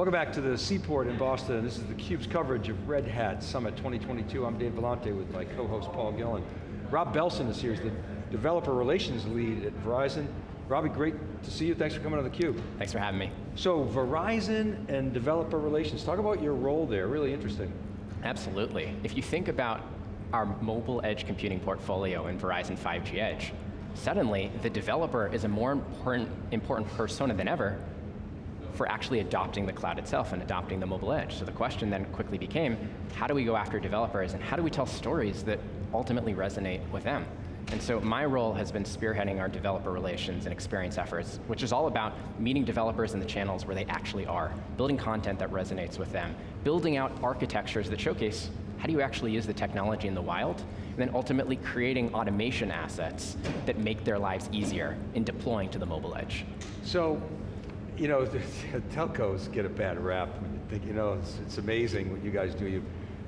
Welcome back to the Seaport in Boston. This is theCUBE's coverage of Red Hat Summit 2022. I'm Dave Vellante with my co-host Paul Gillin. Rob Belson is here, he's the Developer Relations Lead at Verizon. Robbie, great to see you, thanks for coming on theCUBE. Thanks for having me. So Verizon and Developer Relations, talk about your role there, really interesting. Absolutely. If you think about our mobile edge computing portfolio in Verizon 5G Edge, suddenly the developer is a more important, important persona than ever for actually adopting the cloud itself and adopting the mobile edge. So the question then quickly became, how do we go after developers and how do we tell stories that ultimately resonate with them? And so my role has been spearheading our developer relations and experience efforts, which is all about meeting developers in the channels where they actually are, building content that resonates with them, building out architectures that showcase how do you actually use the technology in the wild, and then ultimately creating automation assets that make their lives easier in deploying to the mobile edge. So, you know, telcos get a bad rap. You know, it's, it's amazing what you guys do. You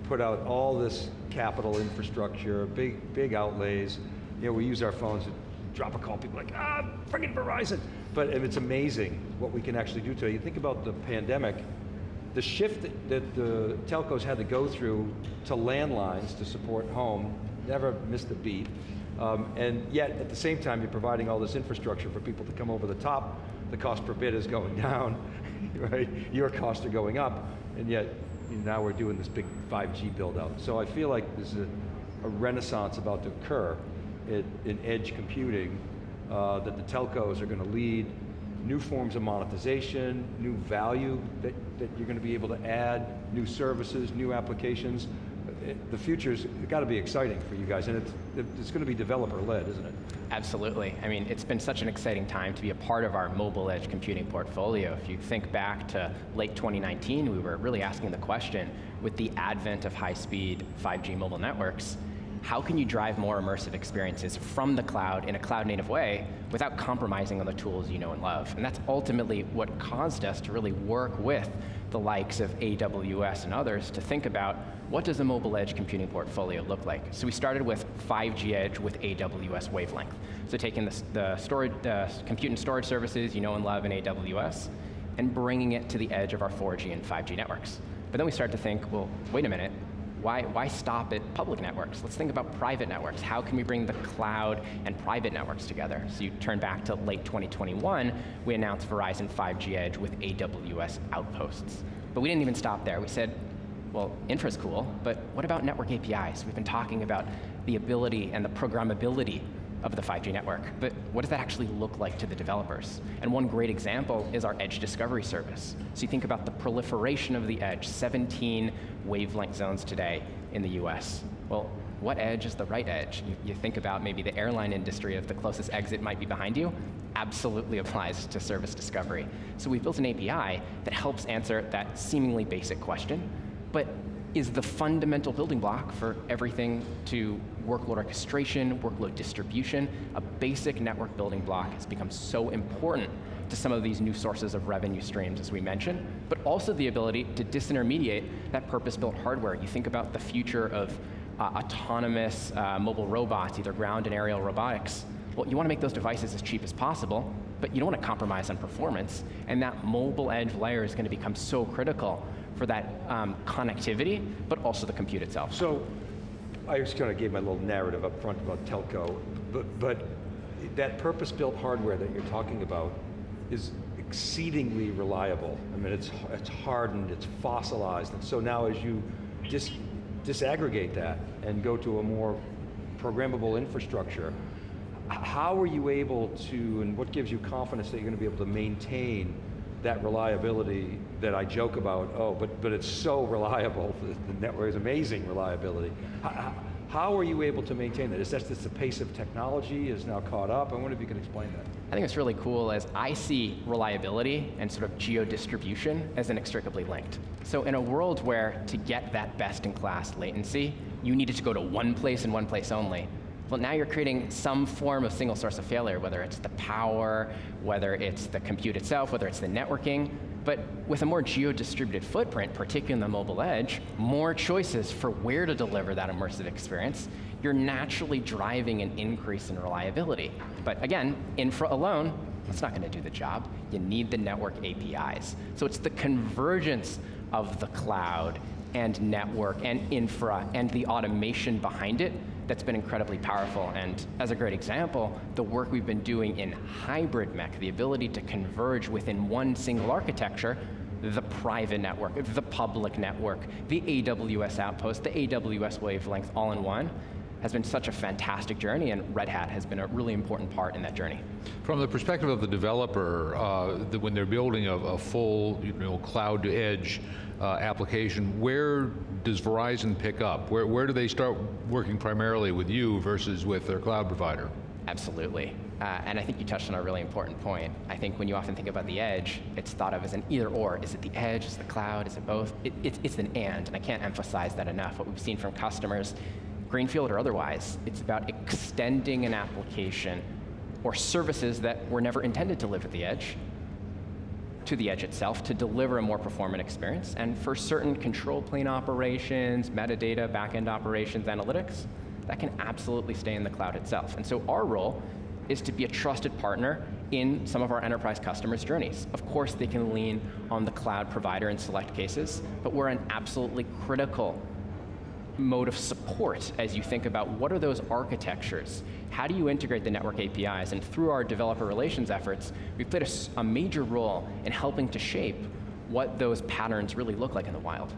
put out all this capital infrastructure, big, big outlays, you know, we use our phones to drop a call, people like, ah, friggin' Verizon. But it's amazing what we can actually do today. You think about the pandemic, the shift that the telcos had to go through to landlines to support home, never missed a beat. Um, and yet, at the same time, you're providing all this infrastructure for people to come over the top, the cost per bit is going down, right? Your costs are going up, and yet, now we're doing this big 5G build out. So I feel like there's a, a renaissance about to occur in edge computing uh, that the telcos are going to lead new forms of monetization, new value that, that you're going to be able to add, new services, new applications. The future's got to be exciting for you guys, and it's, it's going to be developer-led, isn't it? Absolutely. I mean, it's been such an exciting time to be a part of our mobile edge computing portfolio. If you think back to late 2019, we were really asking the question, with the advent of high-speed 5G mobile networks, how can you drive more immersive experiences from the cloud in a cloud native way without compromising on the tools you know and love? And that's ultimately what caused us to really work with the likes of AWS and others to think about what does a mobile edge computing portfolio look like? So we started with 5G edge with AWS wavelength. So taking the, the storage, uh, compute and storage services you know and love in AWS and bringing it to the edge of our 4G and 5G networks. But then we started to think, well, wait a minute, why, why stop at public networks? Let's think about private networks. How can we bring the cloud and private networks together? So you turn back to late 2021, we announced Verizon 5G Edge with AWS Outposts. But we didn't even stop there. We said, well, infra's cool, but what about network APIs? We've been talking about the ability and the programmability of the 5G network, but what does that actually look like to the developers? And one great example is our Edge Discovery service. So you think about the proliferation of the edge, 17 wavelength zones today in the US. Well, what edge is the right edge? You, you, think about maybe the airline industry, if the closest exit might be behind you, absolutely applies to service discovery. So we've built an API that helps answer that seemingly basic question, but is the fundamental building block for everything to workload orchestration, workload distribution. A basic network building block has become so important to some of these new sources of revenue streams, as we mentioned, but also the ability to disintermediate that purpose-built hardware. You think about the future of uh, autonomous uh, mobile robots, either ground and aerial robotics. Well, you want to make those devices as cheap as possible, but you don't want to compromise on performance, and that mobile edge layer is going to become so critical for that um, connectivity, but also the compute itself. So, I just kind of gave my little narrative up front about telco, but, but that purpose-built hardware that you're talking about is exceedingly reliable. I mean, it's, it's hardened, it's fossilized, and so now as you dis, disaggregate that and go to a more programmable infrastructure, how are you able to, and what gives you confidence that you're going to be able to maintain that reliability that I joke about, oh, but, but it's so reliable, the network is amazing reliability. How, how are you able to maintain that? Is that just the pace of technology is now caught up? I wonder if you can explain that. I think it's really cool as I see reliability and sort of geo-distribution as inextricably linked. So in a world where to get that best in class latency, you needed to go to one place and one place only, well, now you're creating some form of single source of failure, whether it's the power, whether it's the compute itself, whether it's the networking. But with a more geo-distributed footprint, particularly in the mobile edge, more choices for where to deliver that immersive experience, you're naturally driving an increase in reliability. But again, infra alone That's not going to do the job. You need the network APIs. So it's the convergence of the cloud and network and infra and the automation behind it that's been incredibly powerful. And as a great example, the work we've been doing in hybrid MEC, the ability to converge within one single architecture, the private network, the public network, the AWS Outpost, the AWS wavelength, all in one, has been such a fantastic journey, and Red Hat has been a really important part in that journey. From the perspective of the developer, uh, the, when they're building a, a, full you know, cloud to edge uh, application, where does Verizon pick up? Where, where do they start working primarily with you versus with their cloud provider? Absolutely. Uh, and I think you touched on a really important point. I think when you often think about the edge, it's thought of as an either or. Is it the edge, is it the cloud, is it both? It, it, it's an and, and I can't emphasize that enough. What we've seen from customers, greenfield or otherwise, it's about extending an application or services that were never intended to live at the edge to the edge itself to deliver a more performant experience. And for certain control plane operations, metadata, backend operations, analytics, that can absolutely stay in the cloud itself. And so our role is to be a trusted partner in some of our enterprise customers' journeys. Of course, they can lean on the cloud provider in select cases, but we're an absolutely critical mode of support as you think about what are those architectures? How do you integrate the network APIs? And through our developer relations efforts, we've played a, a major role in helping to shape what those patterns really look like in the wild.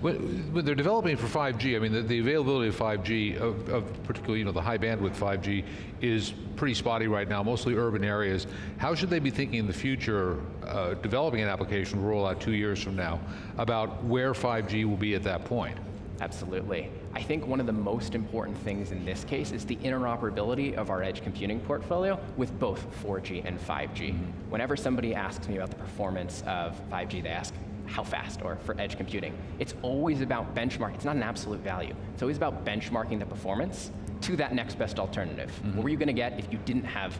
When, they're developing for 5G, I mean, the, the availability of 5G, of, of, particularly, you know, the high bandwidth 5G, is pretty spotty right now, mostly urban areas. How should they be thinking in the future, uh, developing an application roll out two years from now, about where 5G will be at that point? Absolutely. I think one of the most important things in this case is the interoperability of our edge computing portfolio with both 4G and 5G. Mm -hmm. Whenever somebody asks me about the performance of 5G, they ask, how fast, or for edge computing. It's always about benchmark, it's not an absolute value. It's always about benchmarking the performance to that next best alternative. Mm -hmm. What were you going to get if you didn't have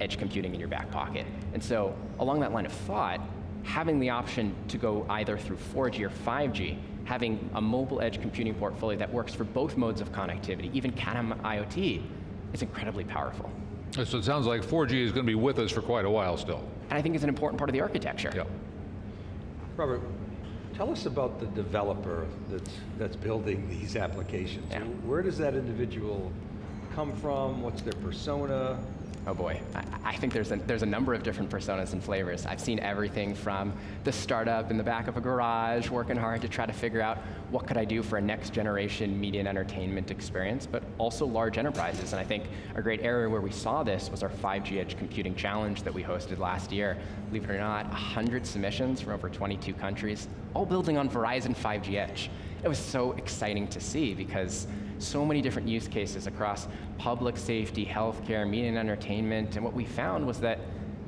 edge computing in your back pocket? And so, along that line of thought, having the option to go either through 4G or 5G having a mobile edge computing portfolio that works for both modes of connectivity, even Cat-M IoT, is incredibly powerful. So it sounds like 4G is going to be with us for quite a while still. And I think it's an important part of the architecture. Yep. Robert, tell us about the developer that's, that's building these applications. Yeah. Where does that individual come from? What's their persona? Oh boy, I, I think there's a, there's a number of different personas and flavors. I've seen everything from the startup in the back of a garage working hard to try to figure out what could I do for a next generation media and entertainment experience, but also large enterprises. And I think a great area where we saw this was our 5G Edge Computing Challenge that we hosted last year. Believe it or not, 100 submissions from over 22 countries, all building on Verizon 5G Edge. It was so exciting to see because so many different use cases across public safety, healthcare, media and entertainment, and what we found was that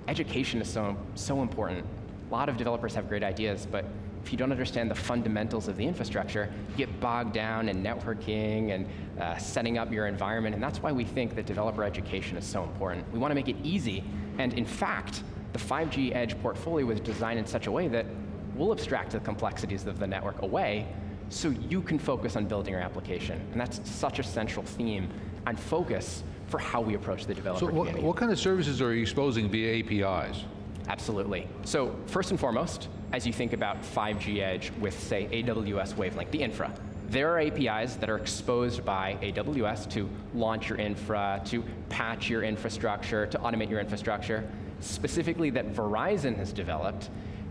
education is so, so important. A lot of developers have great ideas, but if you don't understand the fundamentals of the infrastructure, you get bogged down in networking and uh, setting up your environment, and that's why we think that developer education is so important. We want to make it easy, and in fact, the 5G Edge portfolio was designed in such a way that we'll abstract the complexities of the network away so you can focus on building your application. And that's such a central theme and focus for how we approach the developer so what, kind of services are you exposing via APIs? Absolutely. So first and foremost, as you think about 5G Edge with, say, AWS Wavelength, the infra, there are APIs that are exposed by AWS to launch your infra, to patch your infrastructure, to automate your infrastructure, specifically that Verizon has developed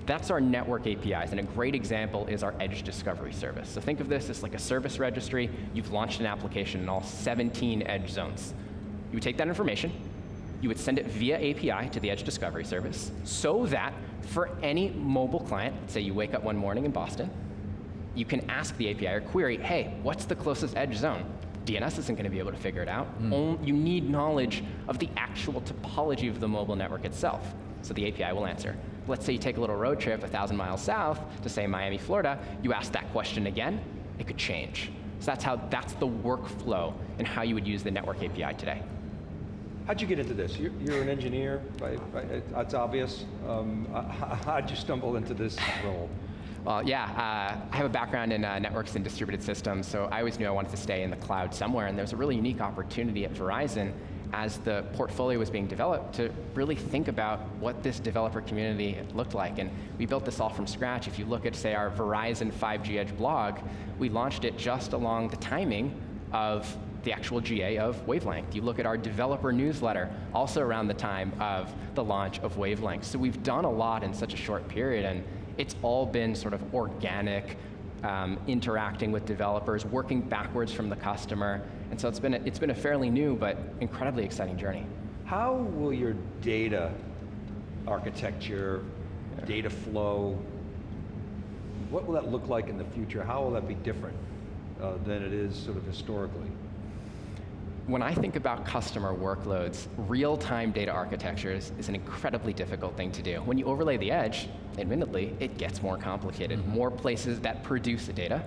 that's our network APIs, and a great example is our Edge Discovery service. So think of this as like a service registry. You've launched an application in all 17 edge zones. You would take that information, you would send it via API to the Edge Discovery service, so that for any mobile client, say you wake up one morning in Boston, you can ask the API or query, hey, what's the closest edge zone? DNS isn't going to be able to figure it out. Mm. You need knowledge of the actual topology of the mobile network itself. So the API will answer let's say you take a little road trip a thousand miles south to say Miami, Florida, you ask that question again, it could change. So that's how, that's the workflow and how you would use the network API today. How'd you get into this? You're, you're an engineer, right? It's obvious. Um, how'd you stumble into this role? Well, yeah, uh, I have a background in uh, networks and distributed systems, so I always knew I wanted to stay in the cloud somewhere, and there was a really unique opportunity at Verizon as the portfolio was being developed to really think about what this developer community looked like. And we built this all from scratch. If you look at, say, our Verizon 5G Edge blog, we launched it just along the timing of the actual GA of Wavelength. You look at our developer newsletter, also around the time of the launch of Wavelength. So we've done a lot in such a short period, and it's all been sort of organic, um, interacting with developers, working backwards from the customer. And so it's been, a, it's been a fairly new but incredibly exciting journey. How will your data architecture, data flow, what will that look like in the future? How will that be different uh, than it is sort of historically? when I think about customer workloads, real-time data architectures is an incredibly difficult thing to do. When you overlay the edge, admittedly, it gets more complicated. Mm -hmm. More places that produce the data,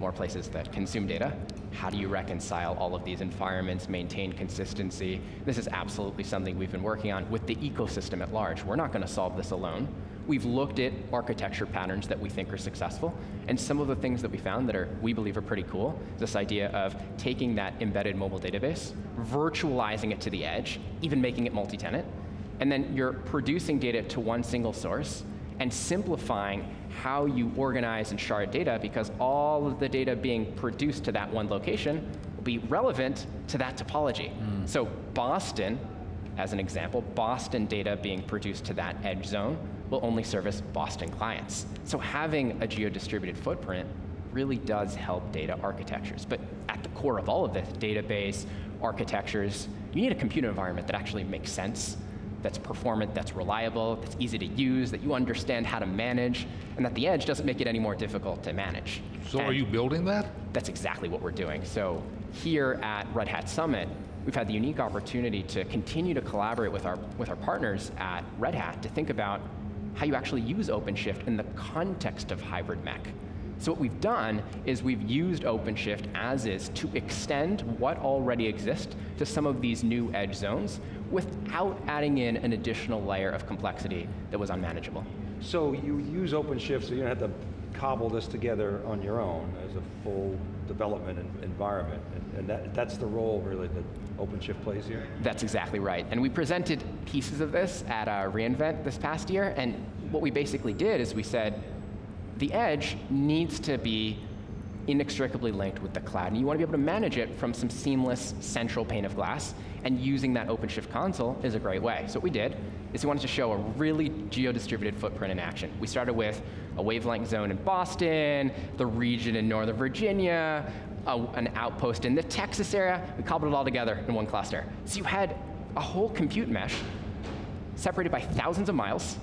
more places that consume data. How do you reconcile all of these environments, maintain consistency? This is absolutely something we've been working on with the ecosystem at large. We're not going to solve this alone. We've looked at architecture patterns that we think are successful, and some of the things that we found that are, we believe are pretty cool, this idea of taking that embedded mobile database, virtualizing it to the edge, even making it multi-tenant, and then you're producing data to one single source, and simplifying how you organize and shard data because all of the data being produced to that one location will be relevant to that topology. Mm. So Boston, as an example, Boston data being produced to that edge zone will only service Boston clients. So having a geo-distributed footprint really does help data architectures. But at the core of all of this, database, architectures, you need a compute environment that actually makes sense, that's performant, that's reliable, that's easy to use, that you understand how to manage, and that the edge doesn't make it any more difficult to manage. So and are you building that? That's exactly what we're doing. So here at Red Hat Summit, we've had the unique opportunity to continue to collaborate with our, with our partners at Red Hat to think about how you actually use OpenShift in the context of hybrid MEC. So what we've done is we've used OpenShift as is to extend what already exists to some of these new edge zones without adding in an additional layer of complexity that was unmanageable. So you use OpenShift so you don't have to cobble this together on your own as a full development environment, and, and that, that's the role really that OpenShift plays here? That's exactly right, and we presented pieces of this at reInvent this past year, and what we basically did is we said, the edge needs to be inextricably linked with the cloud, and you want to be able to manage it from some seamless central pane of glass, and using that OpenShift console is a great way. So what we did is we wanted to show a really geo-distributed footprint in action. We started with a wavelength zone in Boston, the region in Northern Virginia, a, an outpost in the Texas area. We cobbled it all together in one cluster. So you had a whole compute mesh separated by thousands of miles,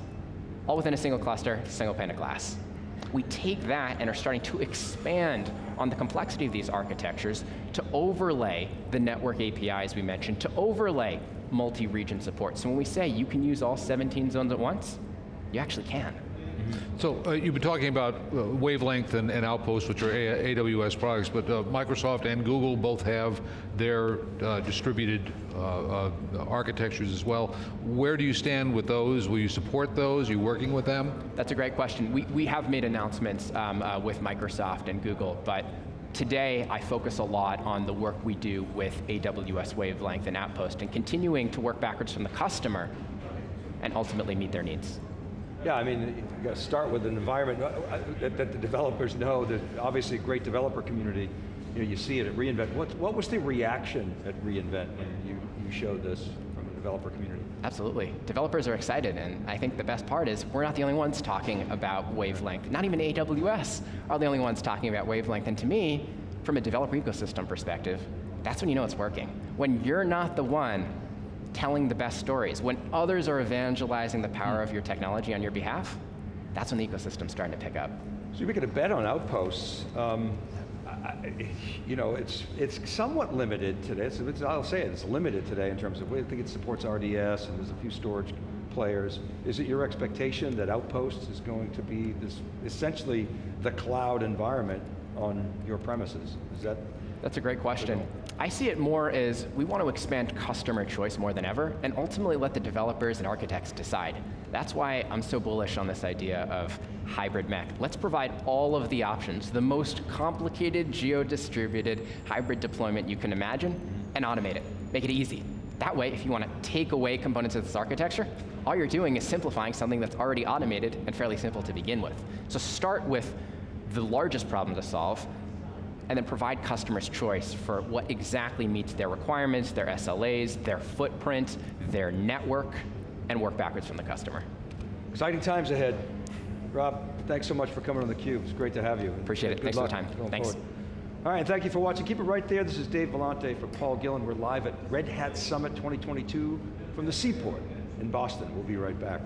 all within a single cluster, single pane of glass. We take that and are starting to expand on the complexity of these architectures to overlay the network APIs we mentioned, to overlay multi-region support. So when we say you can use all 17 zones at once, you actually can. So uh, you've been talking about uh, Wavelength and, and, Outpost, which are A AWS products, but uh, Microsoft and Google both have their uh, distributed uh, uh, architectures as well. Where do you stand with those? Will you support those? Are you working with them? That's a great question. We, we have made announcements um, with Microsoft and Google, but Today, I focus a lot on the work we do with AWS Wavelength and Outpost and continuing to work backwards from the customer and ultimately meet their needs. Yeah, I mean, you got to start with an environment uh, uh, that, that, the developers know, that obviously a great developer community, you know, you see it at reInvent. What, what was the reaction at reInvent when you, you showed this from the developer community? Absolutely, developers are excited, and I think the best part is we're not the only ones talking about wavelength. Not even AWS are the only ones talking about wavelength, and to me, from a developer ecosystem perspective, that's when you know it's working. When you're not the one telling the best stories. When others are evangelizing the power of your technology on your behalf, that's when the ecosystem's starting to pick up. So you're making a bet on outposts. Um, I, you know, it's it's somewhat limited today. It's, it's, I'll say it, it's limited today in terms of, I think it supports RDS and there's a few storage players. Is it your expectation that Outposts is going to be this essentially the cloud environment on your premises? Is that? That's a great question. I see it more as we want to expand customer choice more than ever and ultimately let the developers and architects decide. That's why I'm so bullish on this idea of hybrid MEC. Let's provide all of the options, the most complicated geo-distributed hybrid deployment you can imagine and automate it. Make it easy. That way, if you want to take away components of this architecture, all you're doing is simplifying something that's already automated and fairly simple to begin with. So start with the largest problem to solve, and then provide customers choice for what exactly meets their requirements, their SLAs, their footprint, their network, and work backwards from the customer. Exciting times ahead. Rob, thanks so much for coming on theCUBE. It's great to have you. Appreciate it. Thanks for the time. Thanks. forward. All right, thank you for watching. Keep it right there. This is Dave Vellante for Paul Gillin. We're live at Red Hat Summit 2022 from the Seaport in Boston. We'll be right back.